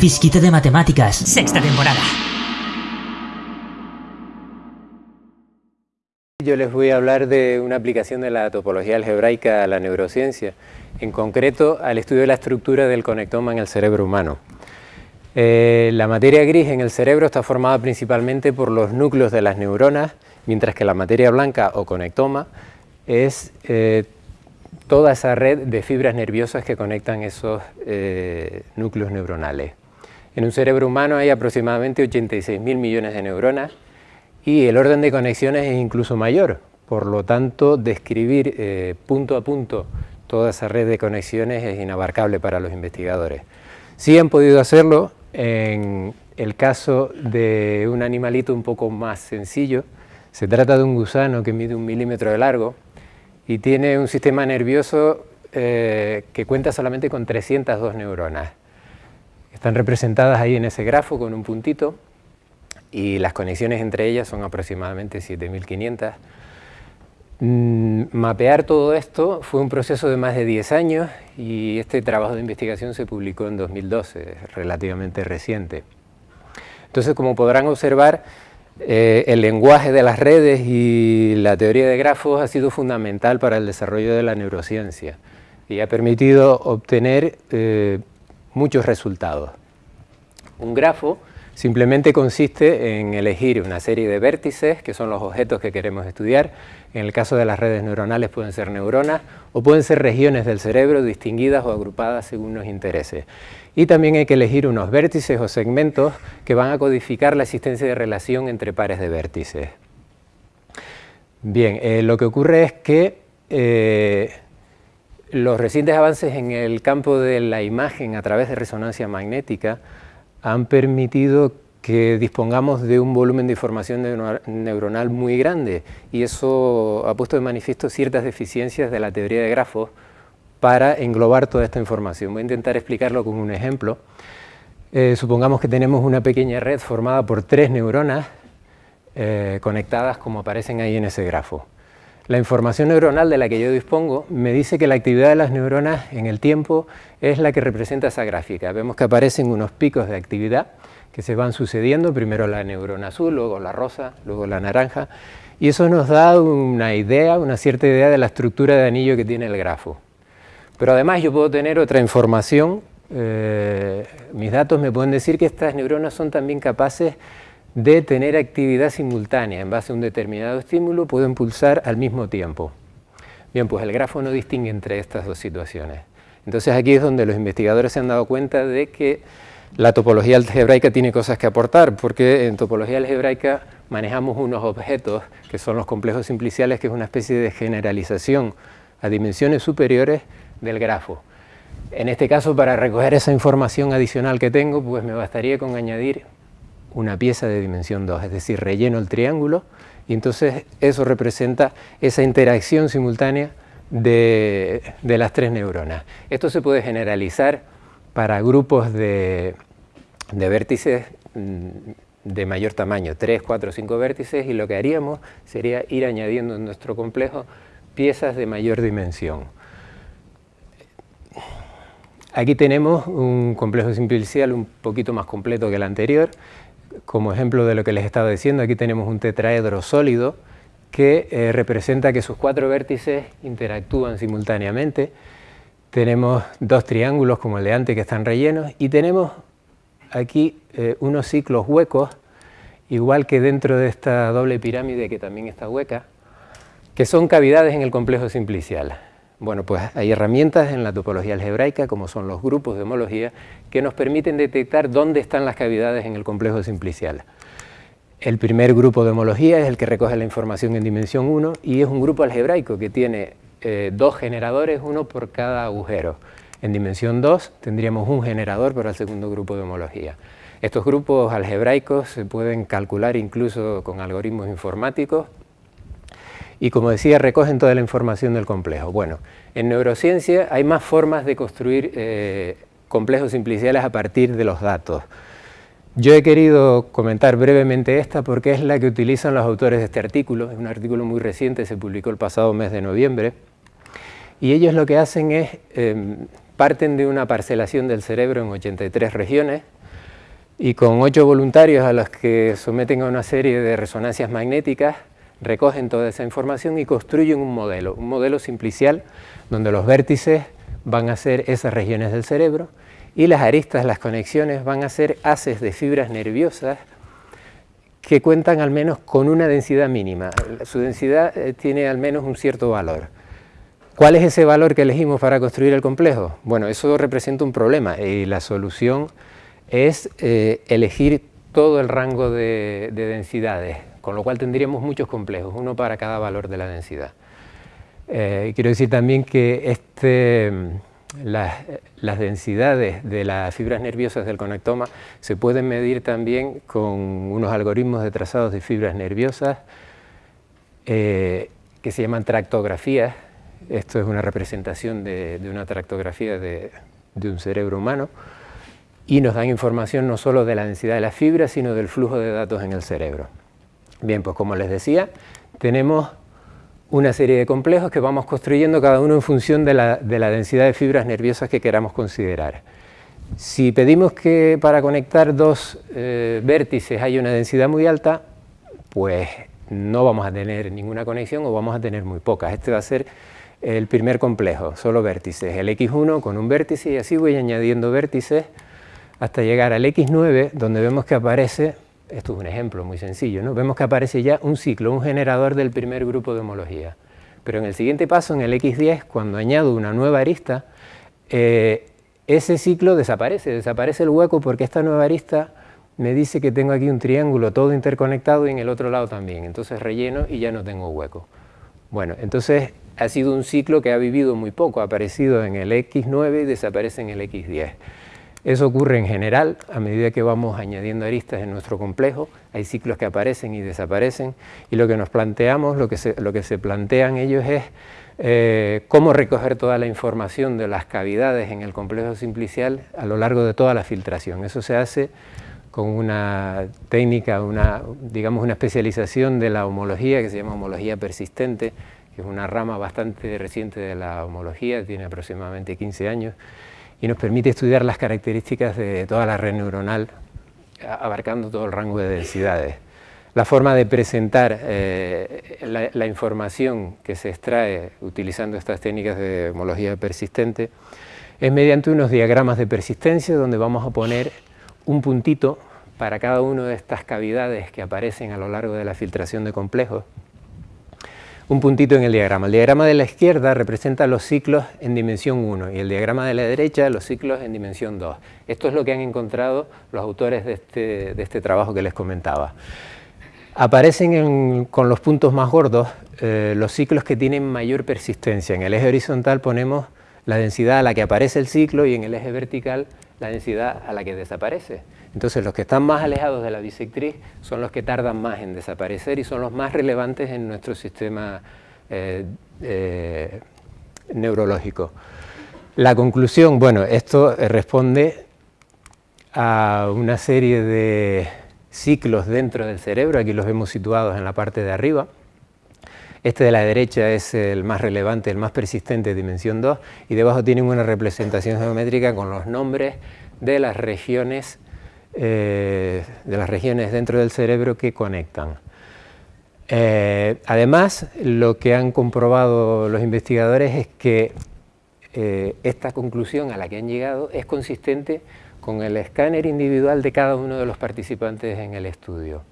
fisquito de matemáticas. Sexta temporada. Yo les voy a hablar de una aplicación de la topología algebraica a la neurociencia, en concreto al estudio de la estructura del conectoma en el cerebro humano. Eh, la materia gris en el cerebro está formada principalmente por los núcleos de las neuronas, mientras que la materia blanca o conectoma es eh, toda esa red de fibras nerviosas que conectan esos eh, núcleos neuronales. En un cerebro humano hay aproximadamente 86.000 millones de neuronas y el orden de conexiones es incluso mayor, por lo tanto describir eh, punto a punto toda esa red de conexiones es inabarcable para los investigadores. Sí han podido hacerlo en el caso de un animalito un poco más sencillo, se trata de un gusano que mide un milímetro de largo y tiene un sistema nervioso eh, que cuenta solamente con 302 neuronas. Están representadas ahí en ese grafo con un puntito y las conexiones entre ellas son aproximadamente 7500. Mm, mapear todo esto fue un proceso de más de 10 años y este trabajo de investigación se publicó en 2012, relativamente reciente. Entonces, como podrán observar, eh, el lenguaje de las redes y la teoría de grafos ha sido fundamental para el desarrollo de la neurociencia y ha permitido obtener eh, muchos resultados. Un grafo simplemente consiste en elegir una serie de vértices, que son los objetos que queremos estudiar. En el caso de las redes neuronales pueden ser neuronas o pueden ser regiones del cerebro distinguidas o agrupadas según nos interese. Y también hay que elegir unos vértices o segmentos que van a codificar la existencia de relación entre pares de vértices. Bien, eh, lo que ocurre es que eh, los recientes avances en el campo de la imagen a través de resonancia magnética han permitido que dispongamos de un volumen de información neuronal muy grande y eso ha puesto de manifiesto ciertas deficiencias de la teoría de grafos para englobar toda esta información. Voy a intentar explicarlo con un ejemplo. Eh, supongamos que tenemos una pequeña red formada por tres neuronas eh, conectadas como aparecen ahí en ese grafo. La información neuronal de la que yo dispongo me dice que la actividad de las neuronas en el tiempo es la que representa esa gráfica. Vemos que aparecen unos picos de actividad que se van sucediendo, primero la neurona azul, luego la rosa, luego la naranja, y eso nos da una idea, una cierta idea de la estructura de anillo que tiene el grafo. Pero además yo puedo tener otra información, eh, mis datos me pueden decir que estas neuronas son también capaces de tener actividad simultánea, en base a un determinado estímulo pueden pulsar al mismo tiempo. Bien, pues el grafo no distingue entre estas dos situaciones. Entonces aquí es donde los investigadores se han dado cuenta de que la topología algebraica tiene cosas que aportar, porque en topología algebraica manejamos unos objetos que son los complejos simpliciales, que es una especie de generalización a dimensiones superiores del grafo. En este caso, para recoger esa información adicional que tengo, pues me bastaría con añadir una pieza de dimensión 2, es decir, relleno el triángulo y entonces eso representa esa interacción simultánea de, las tres neuronas. Esto se puede generalizar para grupos de, de vértices mm, de mayor tamaño, 3, 4, 5 vértices, y lo que haríamos sería ir añadiendo en nuestro complejo piezas de mayor dimensión. Aquí tenemos un complejo simplicial un poquito más completo que el anterior. Como ejemplo de lo que les estaba diciendo, aquí tenemos un tetraedro sólido que eh, representa que sus cuatro vértices interactúan simultáneamente. Tenemos dos triángulos como el de antes que están rellenos y tenemos aquí eh, unos ciclos huecos, igual que dentro de esta doble pirámide que también está hueca, que son cavidades en el complejo simplicial. Bueno, pues hay herramientas en la topología algebraica, como son los grupos de homología, que nos permiten detectar dónde están las cavidades en el complejo simplicial. El primer grupo de homología es el que recoge la información en dimensión 1 y es un grupo algebraico que tiene eh, dos generadores, uno por cada agujero. En dimensión 2 tendríamos un generador para el segundo grupo de homología. Estos grupos algebraicos se pueden calcular incluso con algoritmos informáticos y como decía, recogen toda la información del complejo. Bueno, en neurociencia hay más formas de construir eh, complejos simpliciales a partir de los datos. Yo he querido comentar brevemente esta porque es la que utilizan los autores de este artículo, es un artículo muy reciente, se publicó el pasado mes de noviembre, y ellos lo que hacen es, em, parten de una parcelación del cerebro en 83 regiones, y con ocho voluntarios a los que someten a una serie de resonancias magnéticas, recogen toda esa información y construyen un modelo, un modelo simplicial donde los vértices van a ser esas regiones del cerebro y las aristas, las conexiones, van a ser haces de fibras nerviosas que cuentan al menos con una densidad mínima. Su densidad eh, tiene al menos un cierto valor. ¿Cuál es ese valor que elegimos para construir el complejo? Bueno, eso representa un problema y la solución es eh, elegir todo el rango de, densidades, con lo cual tendríamos muchos complejos, uno para cada valor de la densidad. Eh, quiero decir también que este, las, densidades de las fibras nerviosas del conectoma se pueden medir también con unos algoritmos de trazados de fibras nerviosas eh, que se llaman tractografías. Esto es una representación de, una tractografía de, un cerebro humano y nos dan información no solo de la densidad de las fibras, sino del flujo de datos en el cerebro. Bien, pues como les decía, tenemos una serie de complejos que vamos construyendo cada uno en función de la, densidad de fibras nerviosas que queramos considerar. Si pedimos que para conectar dos eh, vértices haya una densidad muy alta, pues no vamos a tener ninguna conexión o vamos a tener muy pocas. Este va a ser el primer complejo, solo vértices, el X1 con un vértice y así voy añadiendo vértices hasta llegar al X9 donde vemos que aparece esto es un ejemplo muy sencillo, ¿no? vemos que aparece ya un ciclo, un generador del primer grupo de homología. Pero en el siguiente paso, en el X10, cuando añado una nueva arista, eh, ese ciclo desaparece, desaparece el hueco porque esta nueva arista me dice que tengo aquí un triángulo todo interconectado y en el otro lado también. Entonces relleno y ya no tengo hueco. Bueno, entonces ha sido un ciclo que ha vivido muy poco, ha aparecido en el X9 y desaparece en el X10. Eso ocurre en general a medida que vamos añadiendo aristas en nuestro complejo, hay ciclos que aparecen y desaparecen y lo que nos planteamos, lo que se, lo que se plantean ellos es eh, cómo recoger toda la información de las cavidades en el complejo simplicial a lo largo de toda la filtración. Eso se hace con una técnica, una, digamos una especialización de la homología que se llama homología persistente, que es una rama bastante reciente de la homología, tiene aproximadamente 15 años, y nos permite estudiar las características de toda la red neuronal, abarcando todo el rango de densidades. La forma de presentar eh, la, información que se extrae utilizando estas técnicas de homología persistente es mediante unos diagramas de persistencia donde vamos a poner un puntito para cada una de estas cavidades que aparecen a lo largo de la filtración de complejos un puntito en el diagrama. El diagrama de la izquierda representa los ciclos en dimensión 1 y el diagrama de la derecha los ciclos en dimensión 2. Esto es lo que han encontrado los autores de este, este trabajo que les comentaba. Aparecen con los puntos más gordos eh, los ciclos que tienen mayor persistencia. En el eje horizontal ponemos la densidad a la que aparece el ciclo y en el eje vertical la densidad a la que desaparece. Entonces los que están más alejados de la bisectriz son los que tardan más en desaparecer y son los más relevantes en nuestro sistema eh, eh, neurológico. La conclusión, bueno, esto responde a una serie de ciclos dentro del cerebro, aquí los vemos situados en la parte de arriba. Este de la derecha es el más relevante, el más persistente, dimensión 2, y debajo tienen una representación geométrica con los nombres de las regiones eh, de las regiones dentro del cerebro que conectan. Eh, además, lo que han comprobado los investigadores es que eh, esta conclusión a la que han llegado es consistente con el escáner individual de cada uno de los participantes en el estudio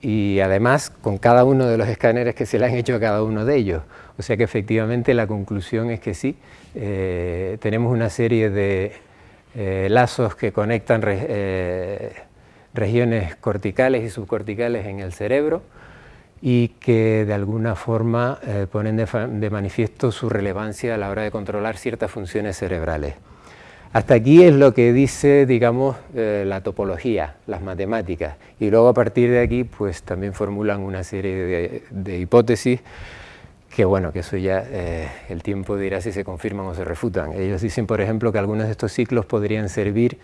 y además con cada uno de los escáneres que se le han hecho a cada uno de ellos. O sea que efectivamente la conclusión es que sí, tenemos una serie de eh, lazos que conectan eh, regiones corticales y subcorticales en el cerebro y que de alguna forma eh, ponen de, manifiesto su relevancia a la hora de controlar ciertas funciones cerebrales. Hasta aquí es lo que dice, digamos, la topología, las matemáticas, y luego a partir de aquí pues también formulan una serie de hipótesis que bueno, que eso ya eh, el tiempo dirá si se confirman o se refutan. Ellos dicen, por ejemplo, que algunos de estos ciclos podrían servir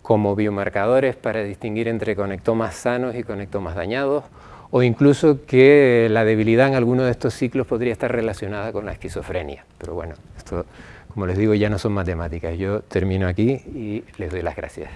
como biomarcadores para distinguir entre conectomas sanos y conectomas dañados, o incluso que la debilidad en alguno de estos ciclos podría estar relacionada con la esquizofrenia. Pero bueno, esto, como les digo, ya no son matemáticas. Yo termino aquí y les doy las gracias.